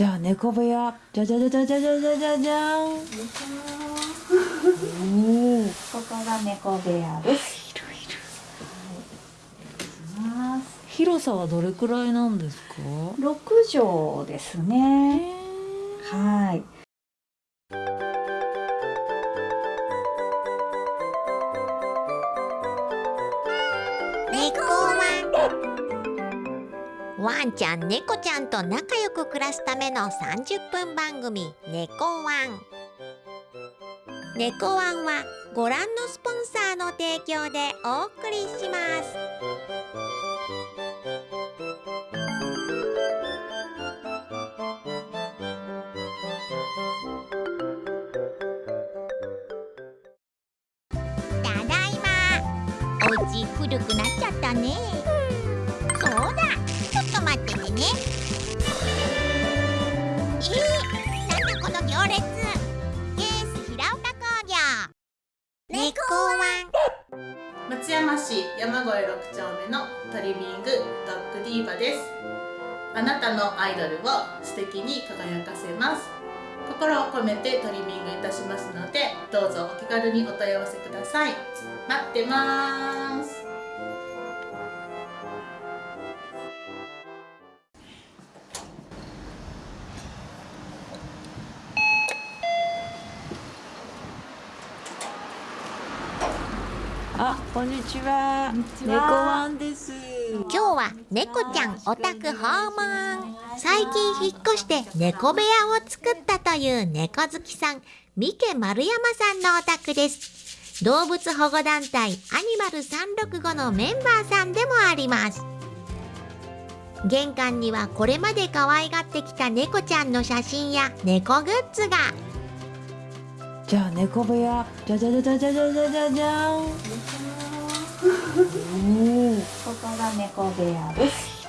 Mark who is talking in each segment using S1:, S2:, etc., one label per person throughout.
S1: じゃあ猫部屋じゃじゃじゃじゃじゃじゃじゃじゃじゃん
S2: ここが猫部屋です。
S1: 広いる
S2: ます
S1: 広さはどれくらいなんですか？
S2: 六畳ですね。はい。
S3: ワンちゃん猫ちゃんと仲良く暮らすための30分番組「猫ワン」猫ワンはご覧のスポンサーの提供でお送りします。ね。えー、なんだこの行列。ケース平岡工業。猫ワン
S4: 松山市山越6丁目のトリミングドッグディーバです。あなたのアイドルを素敵に輝かせます。心を込めてトリミングいたしますのでどうぞお気軽にお問い合わせください。待ってます。
S1: こんにちは。猫ワンです。
S3: 今日は猫ちゃんお宅訪問。最近引っ越して猫部屋を作ったという猫好きさん三毛丸山さんのお宅です。動物保護団体アニマル365のメンバーさんでもあります。玄関にはこれまで可愛がってきた猫ちゃんの写真や猫グッズが。
S1: じゃあ猫部屋じゃじゃじゃじゃじゃじゃじゃじゃじゃん
S2: ここが猫部屋です。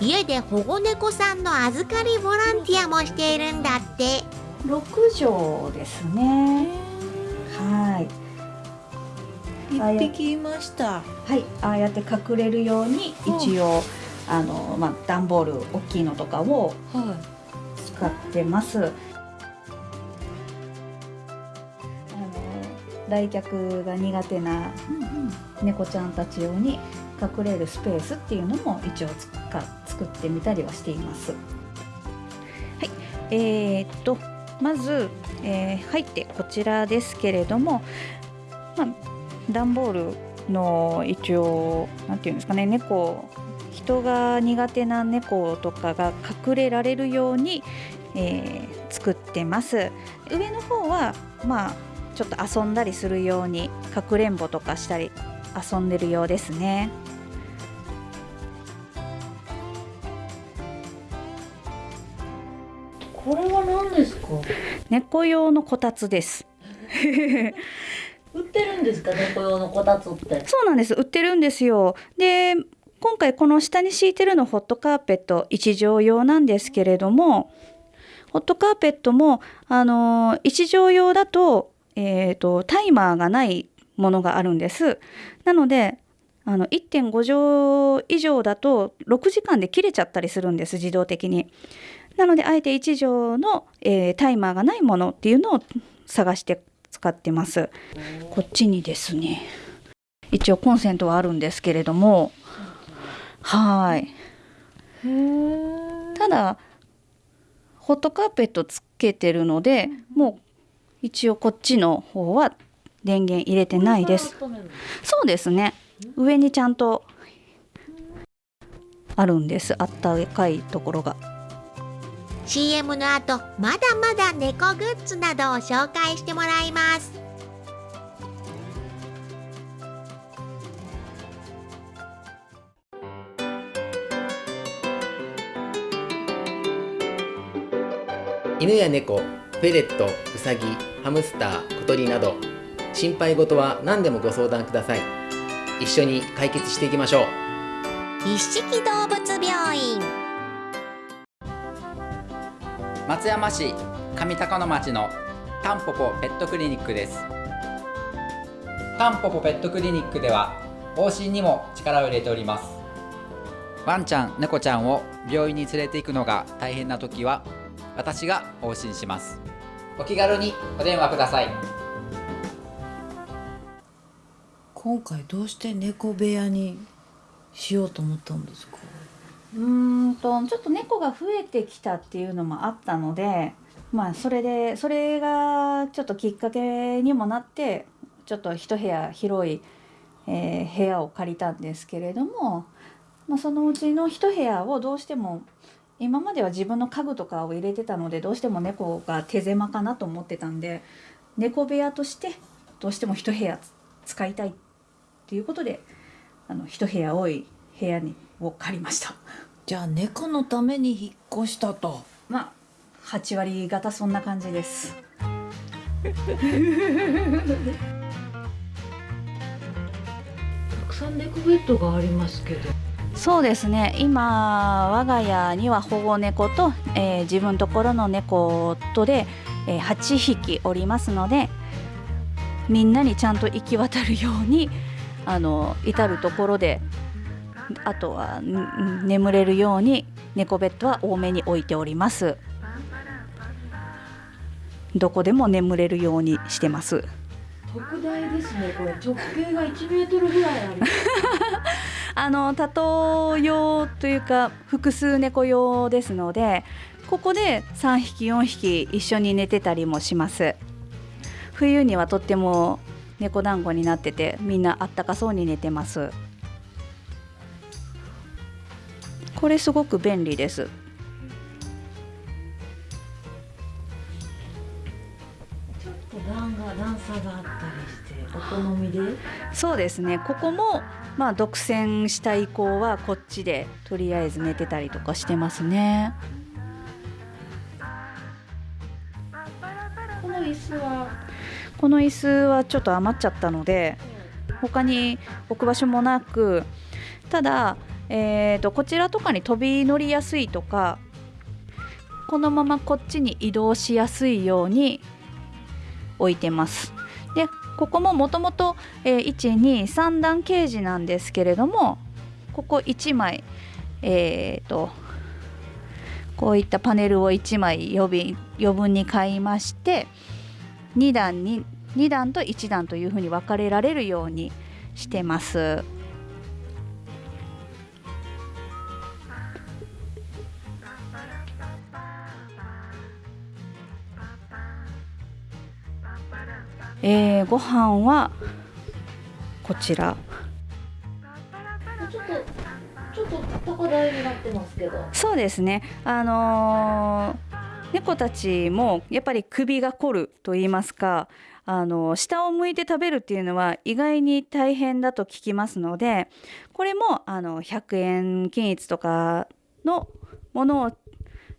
S3: 家で保護猫さんの預かりボランティアもしているんだって
S2: 六畳ですね。はい。
S1: 一匹いました
S2: はい。ああやって隠れるように一応、あのまあ段ボール大きいのとかを
S1: は
S2: 使ってます。あの来客が苦手な猫ちゃんたち用に隠れるスペースっていうのも一応か作ってみたりはしています。はい、えー、っとまず、えー入ってこちらですけれども、まあ、段ボールの一応なんていうんですかね猫人が苦手な猫とかが隠れられるように、えー作ってます上の方はまあちょっと遊んだりするようにかくれんぼとかしたり遊んでるようですね。
S1: これは何ですか？
S2: 猫用のこたつです。
S1: 売ってるんですか？猫用のこたつって。
S2: そうなんです。売ってるんですよ。で今回この下に敷いてるのホットカーペット一畳用なんですけれどもホットカーペットもあの一畳用だと,、えー、とタイマーがないものがあるんです。なのであの1.5畳以上だと6時間で切れちゃったりするんです自動的に。なのであえて1畳の、えータイマーがないものっていうのを探して使ってます。こっちにですね。一応コンセントはあるんですけれども。はい。ただホットカーペットつけてるのでもう一応こっちの方は電源入れてないです。そうですね。上にちゃんとあるんです。あったかいところが。
S3: CM の後まだまだ猫グッズなどを紹介してもらいます。
S5: 犬や猫、フェレット、ウサギ、ハムスター、小鳥など心配事は何でもご相談ください。一緒に解決していきましょう。
S3: 一色動物病院。
S6: 松山市上高野町のタンポポペットクリニックです。タンポポペットクリニックでは往診にも力を入れております。ワンちゃん猫ちゃんを病院に連れて行くのが大変な時は私が往診しますお気軽にお電話ください。
S1: 今回どうして猫部屋にしようと思ったんですか？
S2: うーんとちょっと猫が増えてきたっていうのもあったのでまあそれでそれがちょっときっかけにもなってちょっと一部屋広い、えー部屋を借りたんですけれども、まあ、そのうちの一部屋をどうしても今までは自分の家具とかを入れてたのでどうしても猫が手狭かなと思ってたんで猫部屋としてどうしても一部屋使いたいっていうことであの一部屋多い部屋にを借りました。
S1: じゃあ猫のために引っ越したと
S2: まあ8割方そんな感じです。
S1: たくさん猫ベッドがありますけど
S2: そうですね。今我が家には保護猫と、えー自分ところの猫とで、えー8匹おりますのでみんなにちゃんと行き渡るようにあの至る所であとは眠れるように猫ベッドは多めに置いております。どこでも眠れるようにしてます。
S1: 特大ですねこれ。直径が1メートルぐらいあります。
S2: あの多頭用というか複数猫用ですのでここで3匹4匹一緒に寝てたりもします。冬にはとっても猫団子になっててみんなあったかそうに寝てます。これすごく便利です。
S1: 段が段差があったりしてお好みで？
S2: そうですね。ここもまあ独占した以降はこっちでとりあえず寝てたりとかしてますね。
S1: この椅子は
S2: この椅子はちょっと余っちゃったので他に置く場所もなくただ、えー、とこちらとかに飛び乗りやすいとかこのままこっちに移動しやすいように置いてます。でここももともと123段ケージなんですけれどもここ1枚えー、とこういったパネルを1枚余分余分に買いまして2段に2段と1段というふうに分かれられるようにしてます。えー、ご飯はこちら。
S1: ちょっと高台になってますけど。
S2: そうですね。あのー猫たちもやっぱり首が凝ると言いますかあの下を向いて食べるっていうのは意外に大変だと聞きますのでこれもあの100円均一とかのものを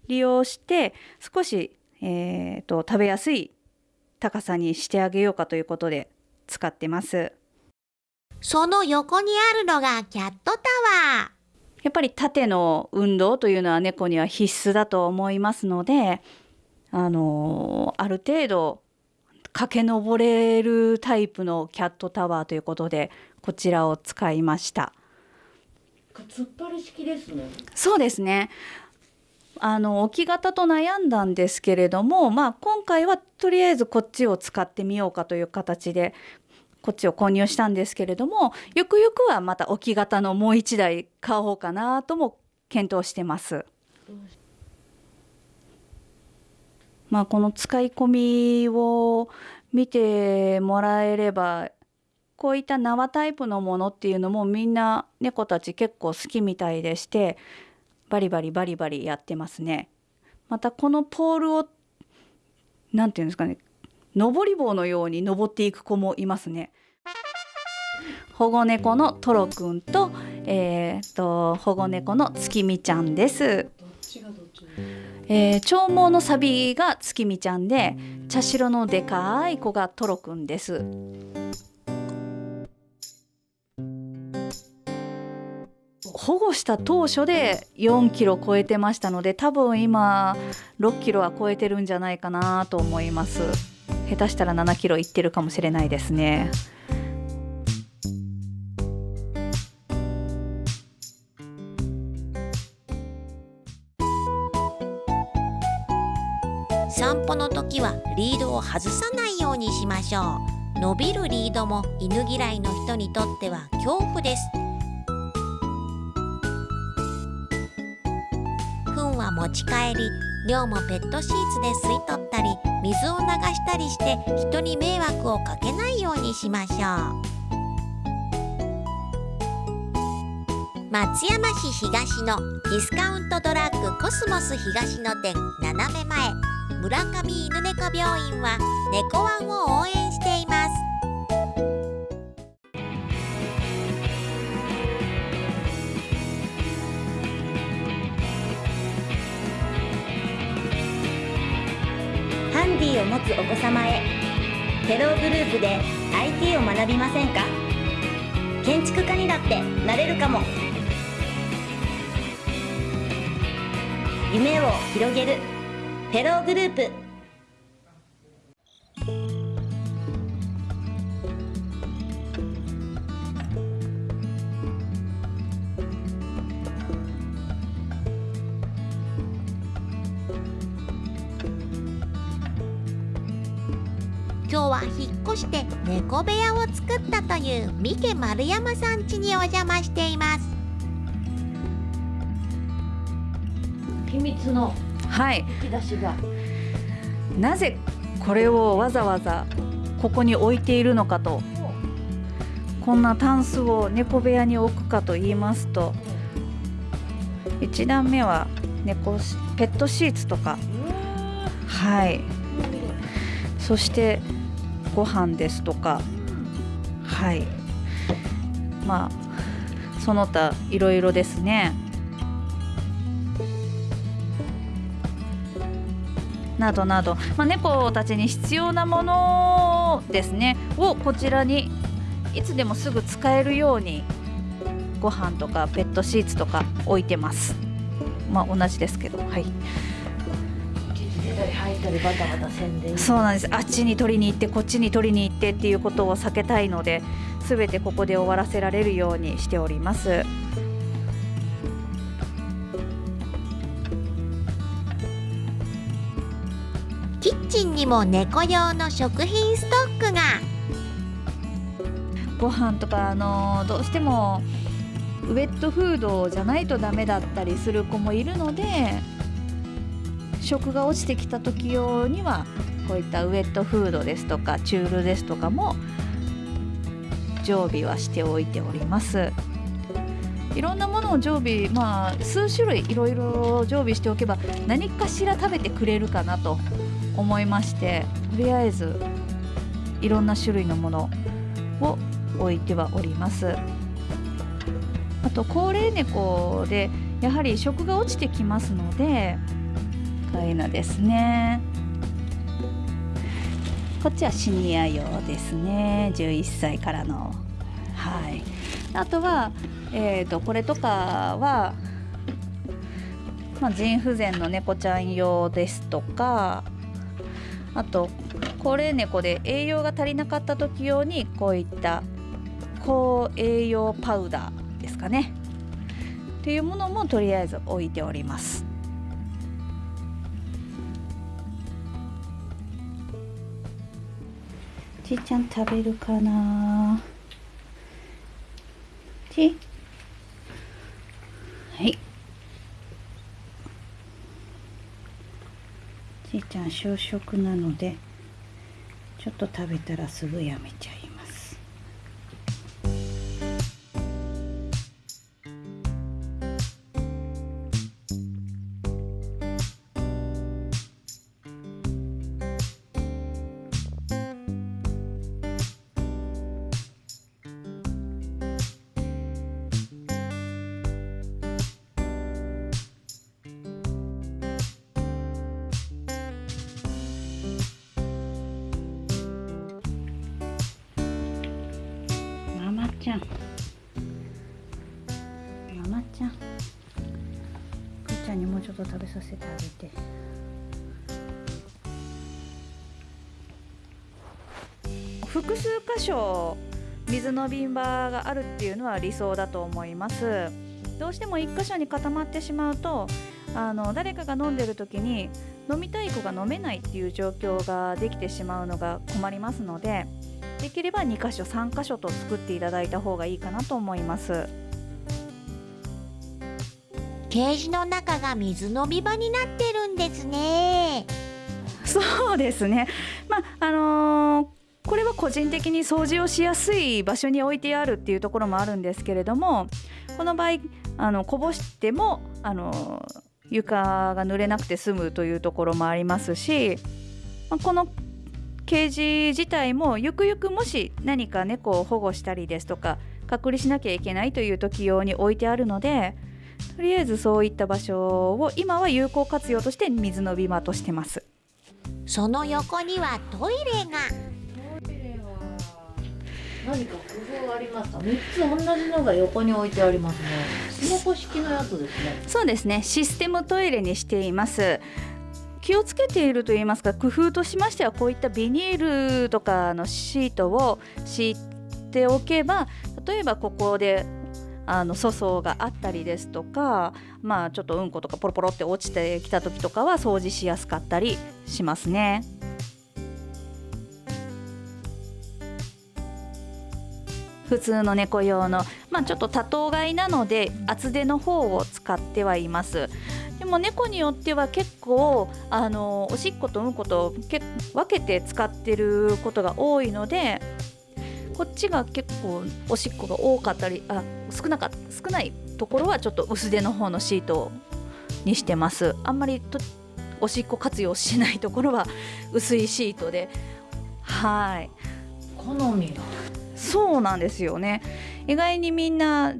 S2: 利用して少し、えーと食べやすい高さにしてあげようかということで使ってます。
S3: その横にあるのがキャットタワー。
S2: やっぱり縦の運動というのは猫には必須だと思いますので、あのある程度駆け上れるタイプのキャットタワーということでこちらを使いました。
S1: 突っ張り式ですね
S2: そうですねあの置き型と悩んだんですけれども、まあ、今回はとりあえずこっちを使ってみようかという形でこっちを購入したんですけれどもよくよくはまた置き型のもう1台買おうかなとも検討してます。まあ、この使い込みを見てもらえればこういった縄タイプのものっていうのもみんな猫たち結構好きみたいでしてバリバリバリバリやってますね。またこのポールをなんていうんですかね登り棒のように登っていく子もいますね。保護猫のトロくんと,、えー、と保護猫の月見ちゃんです。えー、長毛のサビが月見ちゃんで茶白のでかい子がトロくんです。保護した当初で4キロ超えてましたので多分今6キロは超えてるんじゃないかなと思います。下手したら7キロいってるかもしれないですね。
S3: 散歩の時はリードを外さないようにしましょう。伸びるリードも犬嫌いの人にとっては恐怖です。持ち帰り。尿もペットシーツで吸い取ったり水を流したりして人に迷惑をかけないようにしましょう。松山市東のディスカウントドラッグコスモス東野店斜め前。村上犬猫病院は猫ワンを応援しています。
S7: つお子様へ。テローグループで IT を学びませんか？建築家にだってなれるかも。夢を広げる。フェローグループ
S3: して猫部屋を作ったという三毛丸山さん家にお邪魔しています。
S1: 秘密の
S2: はい。
S1: 引き出しが。
S2: なぜこれをわざわざここに置いているのかと。こんなタンスを猫部屋に置くかと言いますと1段目は猫しペットシーツとか。はい。そしてご飯ですとか。はい。まあその他いろいろですね。などなど、まあ、猫たちに必要なものですね。をこちらにいつでもすぐ使えるようにご飯とかペットシーツとか置いてます。まあ同じですけど。はい。
S1: ったりバタバタせんで
S2: そうなんです。あっちに取りに行ってこっちに取りに行ってっていうことを避けたいので全てここで終わらせられるようにしております。
S3: キッチンにも猫用の食品ストックが。
S2: ご飯とかあのどうしてもウェットフードじゃないとダメだったりする子もいるので食が落ちてきた時用にはこういったウェットフードですとかチュールですとかも常備はしておいております。いろんなものを常備まあ数種類いろいろ常備しておけば何かしら食べてくれるかなと思いましてとりあえずいろんな種類のものを置いてはおります。あと高齢猫でやはり食が落ちてきますのでこういうのですね。こっちはシニア用ですね。11歳からの。はい。あとは、えー、とこれとかは、まあ、腎不全の猫ちゃん用ですとかあと高齢猫で栄養が足りなかった時用にこういった高栄養パウダーですかね。っていうものもとりあえず置いております。ちーちゃん食べるかな？ち？はい。ちーちゃん小食なのでちょっと食べたらすぐやめちゃい。ちゃん。ママちゃん。くーちゃんにもうちょっと食べさせてあげて。複数箇所水の瓶場があるっていうのは理想だと思います。どうしても1箇所に固まってしまうとあの誰かが飲んでる時に飲みたい子が飲めないっていう状況ができてしまうのが困りますのでできれば2箇所3箇所と作っていただいた方がいいかなと思います。
S3: ケージの中が水飲み場になってるんですね。
S2: そうですね。まああのーこれは個人的に掃除をしやすい場所に置いてあるっていうところもあるんですけれどもこの場合あのこぼしてもあの床が濡れなくて済むというところもありますし、まあこのケージ自体もゆくゆくもし何か猫を保護したりですとか隔離しなきゃいけないという時用に置いてあるのでとりあえずそういった場所を今は有効活用として水のび場としてます。
S3: その横にはトイレが。
S1: 何か工夫がありますか？三つ同じのが横に置いてありますね。スマホ式のやつですね。
S2: そうですね。システムトイレにしています気をつけていると言いますか工夫としましてはこういったビニールとかのシートを敷いておけば例えばここであの粗相があったりですとかまあちょっとうんことかポロポロって落ちてきた時とかは掃除しやすかったりしますね。普通の猫用の、まあ、ちょっと多頭飼いなので厚手の方を使ってはいます。でも猫によっては結構あのおしっことうんことけ分けて使ってることが多いのでこっちが結構おしっこが多かったりあ少なか少ないところはちょっと薄手の方のシートにしてます。あんまりとおしっこ活用しないところは 薄いシートで。はい。
S1: 好みが
S2: そうなんですよね。意外にみんな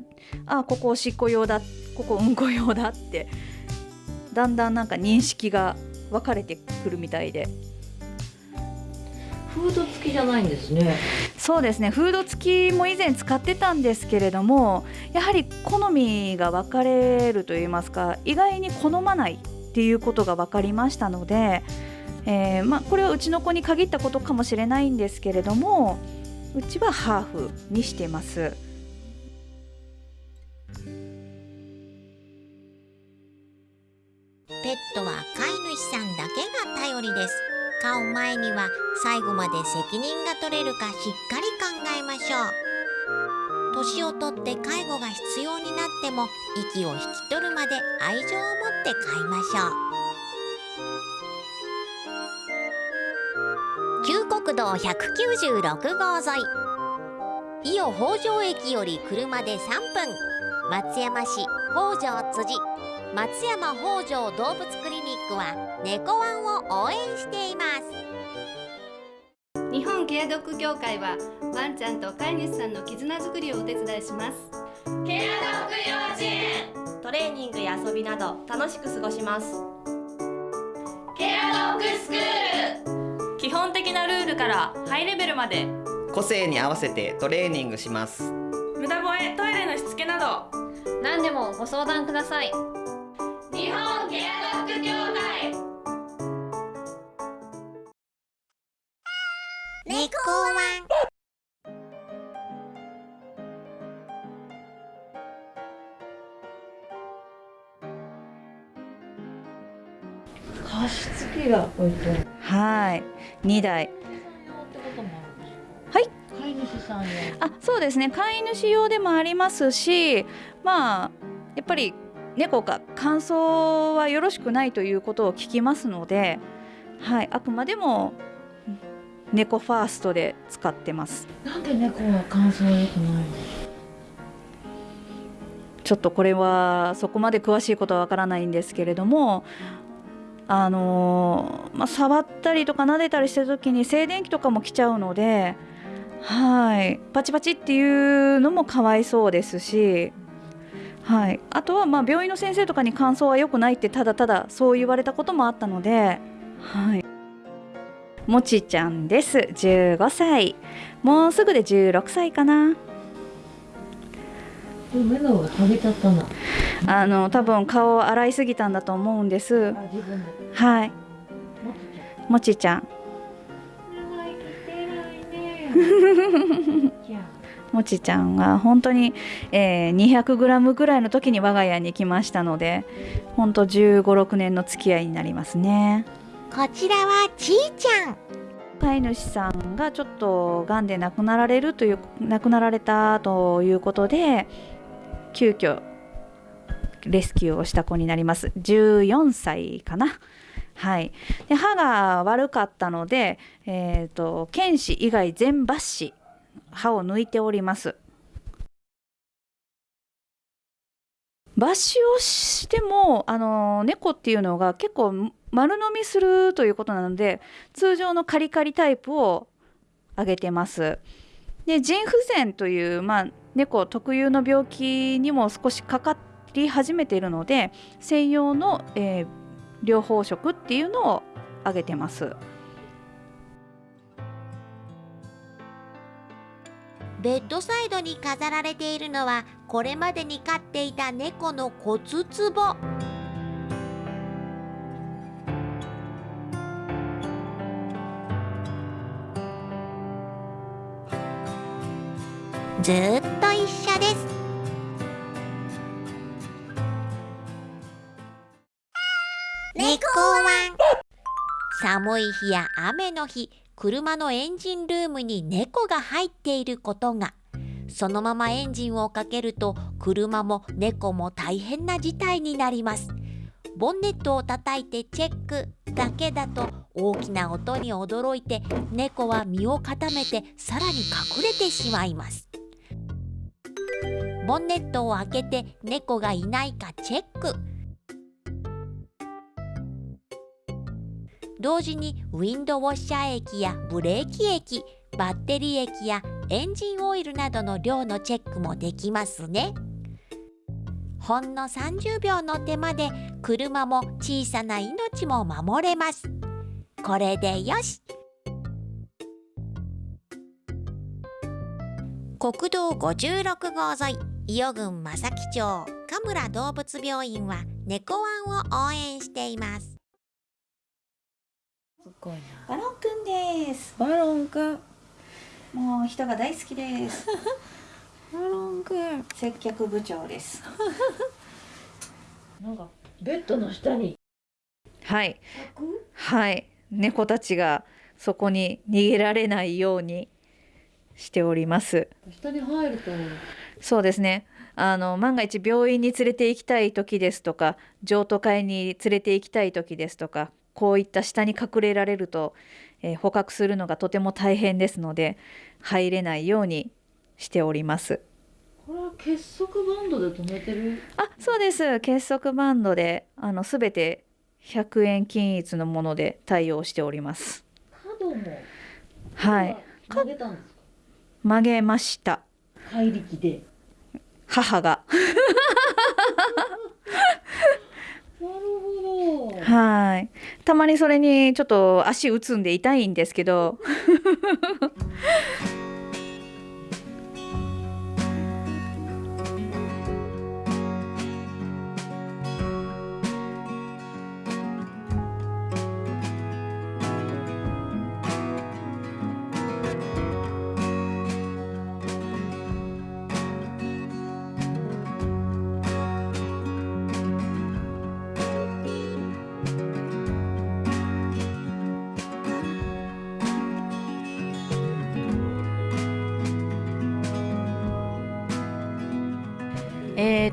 S2: あここおしっこ用だここうんこ用だってだんだんなんか認識が分かれてくるみたいで。
S1: フード付きじゃないんですね。
S2: そうですね。フード付きも以前使ってたんですけれどもやはり好みが分かれるといいますか意外に好まないっていうことが分かりましたので、えーまあ、これはうちの子に限ったことかもしれないんですけれどもうちはハーフにしてます。
S3: ットは飼い主さんだけが頼りです。飼う前には最後まで責任が取れるかしっかり考えましょう。年をとって介護が必要になっても息を引き取るまで愛情を持って飼いましょう。旧国道196号沿い。伊予北条駅より車で3分。松山市北条辻。松山北条動物クリニックは猫ワンを応援しています。
S8: 日本ケアドッグ協会はワンちゃんと飼い主さんの絆づくりをお手伝いします。ケアドッグ幼稚園。トレーニングや遊びなど楽しく過ごします。ケアドッグスクール。基本的なルールからハイレベルまで。
S9: 個性に合わせてトレーニングします。
S8: 無駄吠えトイレのしつけなど。何でもご相談ください
S3: 猫ワン。
S1: 加湿器が置いてある
S2: はい。2台。はい。
S1: 飼い主さん用
S2: あそうですね。飼い主用でもありますしまあやっぱり猫が乾燥はよろしくないということを聞きますので、はい、あくまでも猫ファーストで使ってます。
S1: なんで猫は乾燥良くないの？
S2: ちょっとこれはそこまで詳しいことはわからないんですけれどもあのまあ、触ったりとか撫でたりしてる時に静電気とかも来ちゃうのではい。パチパチっていうのもかわいそうですし、はい、あとはまあ病院の先生とかに乾燥は良くないってただただそう言われたこともあったので、はい、もちちゃんです。15歳。もうすぐで16歳かな。
S1: でも目の上剥げちゃったな。
S2: あの多分顔を洗いすぎたんだと思うんです。はい、
S1: もちちゃん。
S2: もちちゃん。
S1: 長生きてないねじゃあ
S2: もちちゃん は本当に、えー、200g ぐらいの時に我が家に来ましたので本当1 5 6年の付き合いになりますね
S3: こちらはちーちゃん。
S2: 飼い主さんがちょっとがんで亡くなられるという亡くなられたということで急遽レスキューをした子になります。14歳かな。はい。で歯が悪かったので、えーと、犬歯以外全抜歯歯を抜いております。抜歯をしてもあの猫っていうのが結構丸飲みするということなので通常のカリカリタイプをあげてます。で腎不全という、まあ、猫特有の病気にも少しかかり始めているので専用の、えー、療法食っていうのをあげてます。
S3: ベッドサイドに飾られているのはこれまでに飼っていた猫の骨壺。ずっと一緒です。猫ワン。寒い日や雨の日車のエンジンルームに猫が入っていることが。そのままエンジンをかけると車も猫も大変な事態になります。ボンネットを叩いてチェックだけだと大きな音に驚いて猫は身を固めてさらに隠れてしまいます。ボンネットを開けて猫がいないかチェック。同時にウィンドウォッシャー液やブレーキ液バッテリー液やエンジンオイルなどの量のチェックもできますね。ほんの30秒の手間で車も小さな命も守れます。これでよし。国道56号沿い伊予郡正木町神村動物病院は猫ワンを応援しています。
S2: すごいな。バロンくんです。
S1: バロンくん。
S2: もう人が大好きです。
S1: バロンくん。
S2: 接客部長です。
S1: なんかベッドの下に。
S2: はい。はい。猫たちがそこに逃げられないようにしております。
S1: 下に入ると
S2: そうですね。あの万が一病院に連れて行きたい時ですとか譲渡会に連れて行きたい時ですとかこういった下に隠れられると、えー、捕獲するのがとても大変ですので入れないようにしております。
S1: これは結束バンドで止めてる？
S2: あそうです。結束バンドであの全て100円均一のもので対応しております。
S1: 角も。
S2: はい。
S1: 曲げたんですか？
S2: 曲げました。
S1: 怪力で。
S2: 母が。
S1: なるほど。
S2: はい。たまにそれにちょっと足打つんで痛いんですけど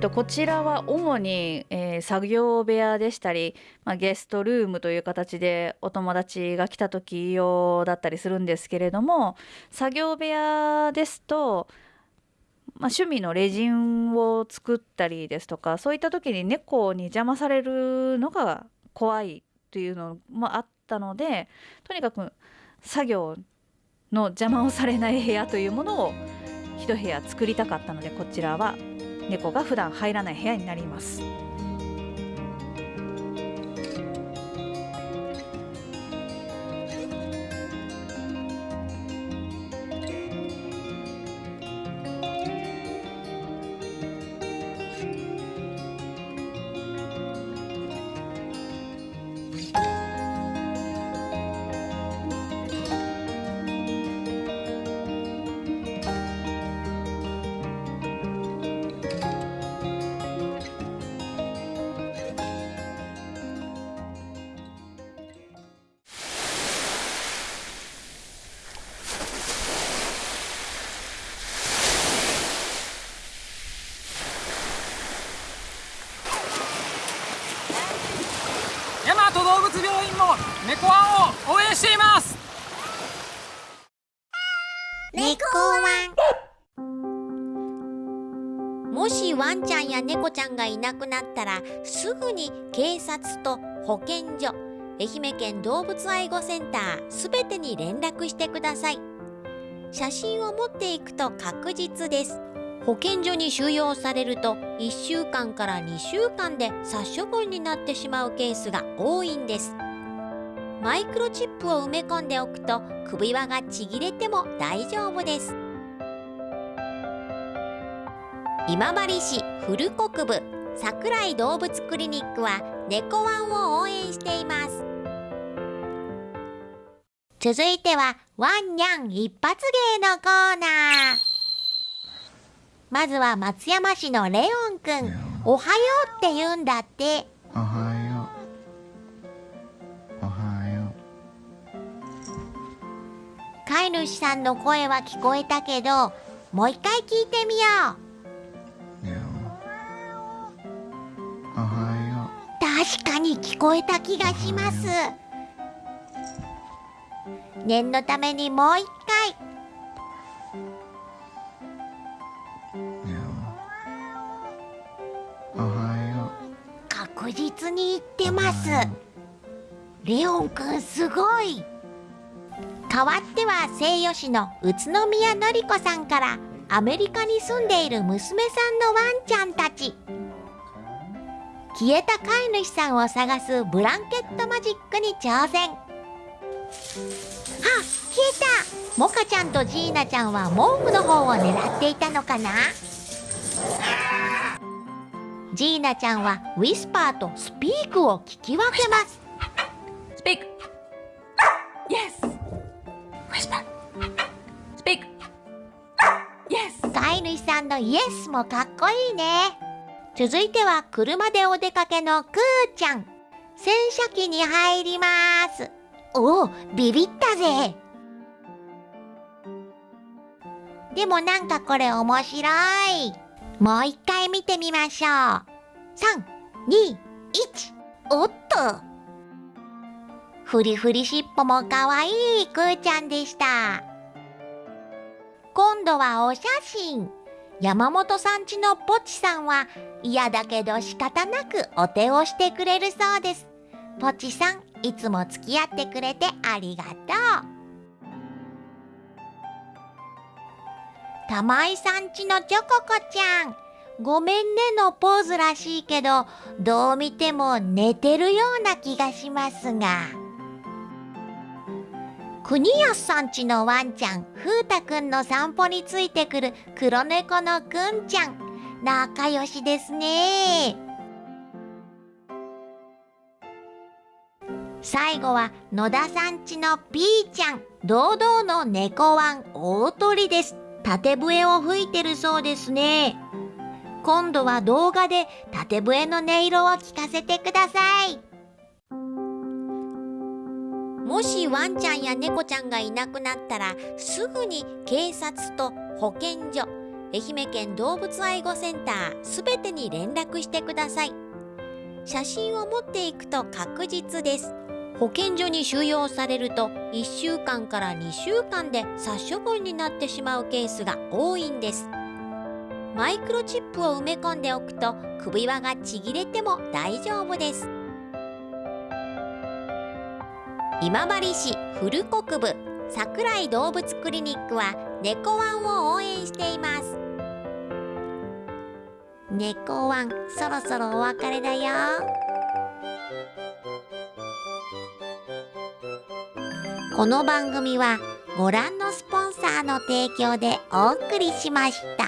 S2: と、こちらは主に、えー、作業部屋でしたり、まあ、ゲストルームという形でお友達が来た時用だったりするんですけれども作業部屋ですと、まあ、趣味のレジンを作ったりですとかそういった時に猫に邪魔されるのが怖いというのもあったのでとにかく作業の邪魔をされない部屋というものを一部屋作りたかったのでこちらは。猫が普段入らない部屋になります。
S10: 猫ワンを応援しています。
S3: 猫ワンもしワンちゃんや猫ちゃんがいなくなったらすぐに警察と保健所愛媛県動物愛護センターすべてに連絡してください。写真を持っていくと確実です。保健所に収容されると1週間から2週間で殺処分になってしまうケースが多いんです。マイクロチップを埋め込んでおくと首輪がちぎれても大丈夫です。今治市古国部桜井動物クリニックは猫ワンを応援しています。続いてはワンニャン一発芸のコーナー。まずは松山市のレオンくん。おはようって言うんだって飼い主さんの声は聞こえたけどもう一回聞いてみよう。
S11: うよおはよ
S3: 確かに聞こえた気がします。念のためにもう一回。確実に言ってます。レオンくんすごい代わっては西予市の宇都宮のりこさんからアメリカに住んでいる娘さんのワンちゃんたち。消えた飼い主さんを探すブランケットマジックに挑戦。あ消えた。モカちゃんとジーナちゃんは毛布の方を狙っていたのかな。ジーナちゃんはウィスパーとスピークを聞き分けます。
S12: スピーク。
S3: のイエスもかっこいいね。続いては車でお出かけのクーちゃん。洗車機に入ります。おおビビったぜ。でもなんかこれ面白い。もう一回見てみましょう。321おっと。フリフリしっぽもかわいいクーちゃんでした。今度はお写真。山本さんちのポチさんは嫌だけど仕方なくお手をしてくれるそうです。ポチさんいつも付き合ってくれてありがとう。玉井さんちのチョココちゃんごめんねのポーズらしいけどどう見ても寝てるような気がしますが。国安さんちのワンちゃん風太くんの散歩についてくる黒猫のくんちゃん。仲良しですね。最後は野田さんちのピーちゃん堂々の猫ワン大鳥です。縦笛を吹いてるそうですね。今度は動画で縦笛の音色を聞かせてください。もしワンちゃんや猫ちゃんがいなくなったらすぐに警察と保健所愛媛県動物愛護センターすべてに連絡してください。写真を持っていくと確実です。保健所に収容されると1週間から2週間で殺処分になってしまうケースが多いんです。マイクロチップを埋め込んでおくと首輪がちぎれても大丈夫です。今治市古国部桜井動物クリニックは猫ワンを応援しています猫ワンそろそろお別れだよこの番組はご覧のスポンサーの提供でお送りしました。